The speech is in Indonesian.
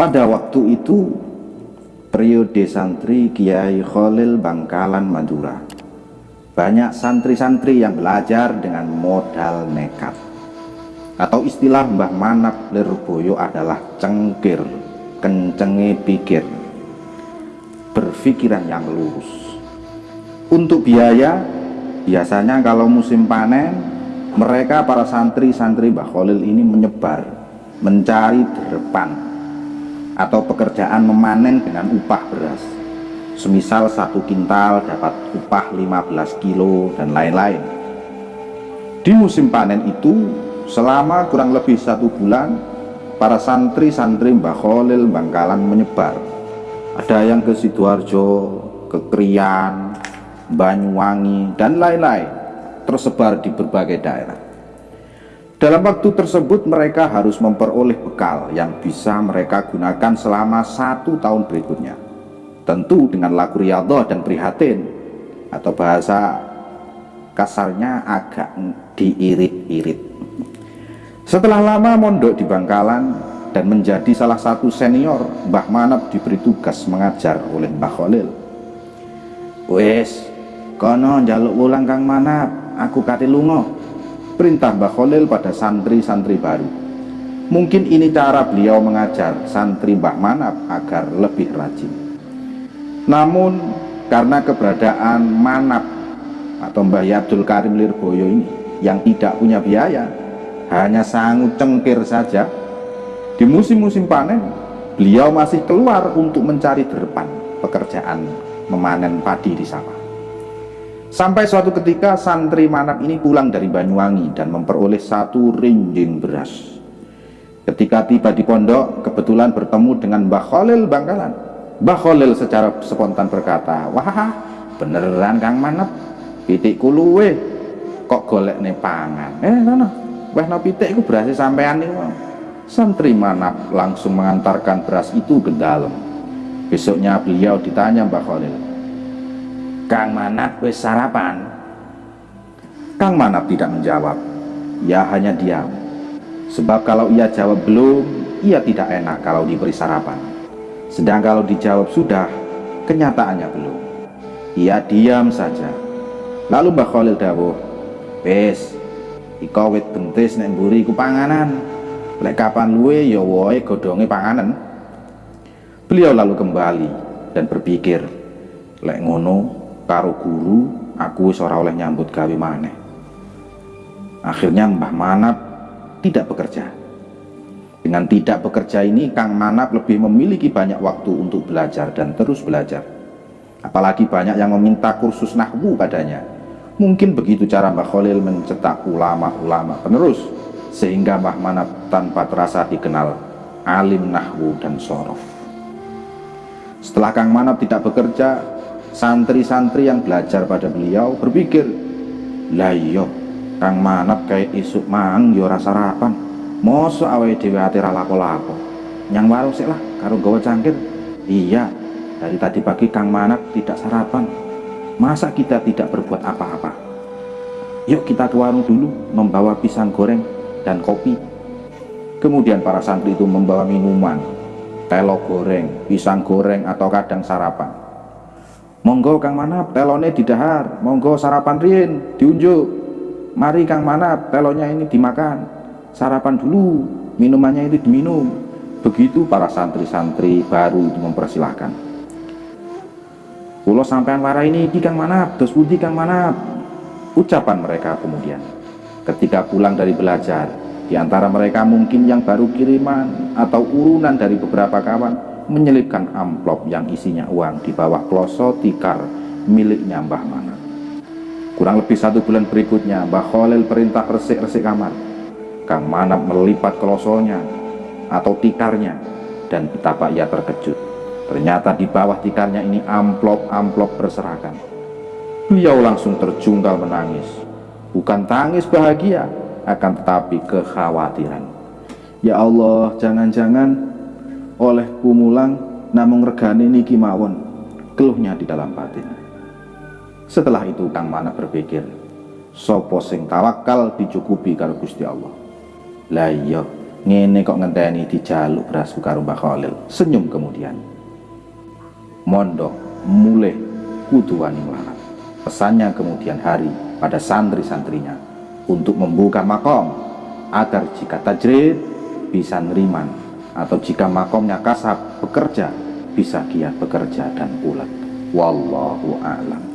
pada waktu itu periode santri Kiai Khalil Bangkalan Madura. Banyak santri-santri yang belajar dengan modal nekat. Atau istilah Mbah Manap Lirboyo adalah cengkir kencenge pikir berpikiran yang lurus. Untuk biaya biasanya kalau musim panen mereka para santri-santri Mbah Khalil ini menyebar mencari depan atau pekerjaan memanen dengan upah beras. Semisal satu kintal dapat upah 15 kilo dan lain-lain. Di musim panen itu selama kurang lebih satu bulan para santri-santri Mbah Khalil Bangkalan menyebar. Ada yang ke Sidoarjo, ke Krian, Banyuwangi, dan lain-lain tersebar di berbagai daerah dalam waktu tersebut mereka harus memperoleh bekal yang bisa mereka gunakan selama satu tahun berikutnya. Tentu dengan lagu riyadhah dan prihatin atau bahasa kasarnya agak diirit-irit. Setelah lama mondok di Bangkalan dan menjadi salah satu senior Mbah Manap diberi tugas mengajar oleh Mbah Khalil. Wes kono jaluk ulang Kang Manap aku kati lungo perintah Mbah Khalil pada santri-santri baru. Mungkin ini cara beliau mengajar santri Mbah Manap agar lebih rajin. Namun karena keberadaan Manap atau Mbah Abdul Karim Lirboyo ini yang tidak punya biaya hanya sanggup cengkir saja di musim-musim panen beliau masih keluar untuk mencari depan pekerjaan memanen padi di sawah sampai suatu ketika santri Manap ini pulang dari Banyuwangi dan memperoleh satu rinjing beras ketika tiba di pondok kebetulan bertemu dengan Mbah Khalil Bangkalan Mbah Khalil secara spontan berkata, wah beneran Kang Manep, pitik kuluwe kok golek nih pangan. Eh mana? Wah no pitik ku berhasil sampean nih. Santri Manap langsung mengantarkan beras itu ke dalam. Besoknya beliau ditanya Mbah Khalil, Kang Manap wis sarapan? Kang Manap tidak menjawab, ia hanya diam. Sebab kalau ia jawab belum, ia tidak enak kalau diberi sarapan. Sedang kalau dijawab sudah, kenyataannya belum. Ia diam saja. Lalu Mbah Khalil dawuh, "Wis, iko wit bentis nek mburi iku panganan. Lek kapan luwe ya woe godhonge panganan." Beliau lalu kembali dan berpikir, "Lek ngono karo guru aku ora oleh nyambut gawe maneh." Akhirnya Mbah Manap tidak bekerja dengan tidak bekerja ini, Kang Manap lebih memiliki banyak waktu untuk belajar dan terus belajar. Apalagi banyak yang meminta kursus nahwu padanya. Mungkin begitu cara Mbah Khalil mencetak ulama-ulama penerus, sehingga Mbah Manap tanpa terasa dikenal alim nahwu dan sorof. Setelah Kang Manap tidak bekerja, santri-santri yang belajar pada beliau berpikir, lah iya, Kang Manap kayak isuk mang yo rasa sarapan Mosok awake dhewe ate ra lapo-lapo. Nyang warung sik lah karo gawa cangkir. Iya, dari tadi pagi Kang Manak tidak sarapan. Masa kita tidak berbuat apa-apa? Yuk kita ke warung dulu membawa pisang goreng dan kopi. Kemudian para santri itu membawa minuman, telo goreng, pisang goreng atau kadang sarapan. Monggo Kang Manap, telone didahar. Monggo sarapan rien, diunjuk. Mari Kang Manap, telonya ini dimakan. Sarapan dulu minumannya itu diminum. Begitu para santri-santri baru itu mempersilahkan. Pulau sampean warah ini di kang manap. Terus budi kang manap? Ucapan mereka kemudian. Ketika pulang dari belajar di antara mereka mungkin yang baru kiriman atau urunan dari beberapa kawan menyelipkan amplop yang isinya uang di bawah kloso tikar miliknya Mbah Mana. Kurang lebih satu bulan berikutnya Mbah Khalil perintah resik-resik kamar Kang Manap melipat klosonya atau tikarnya dan betapa ia terkejut. Ternyata di bawah tikarnya ini amplop-amplop berserakan. Beliau langsung terjungkal menangis. Bukan tangis bahagia, akan tetapi kekhawatiran. Ya Allah, jangan-jangan oleh pumulang namung regane niki mawon keluhnya di dalam batin. Setelah itu Kang Manap berpikir, sopo sing tawakal dicukupi karo Gusti Allah? Lah iya ngene kok ngenteni dijaluk beras karo Mbah Khalil senyum kemudian. Mondok mulai kudu wani melarat pesannya kemudian hari pada santri-santrinya untuk membuka makom agar jika tajrid bisa neriman atau jika makomnya kasab bekerja bisa giat bekerja dan ulet wallahu a'lam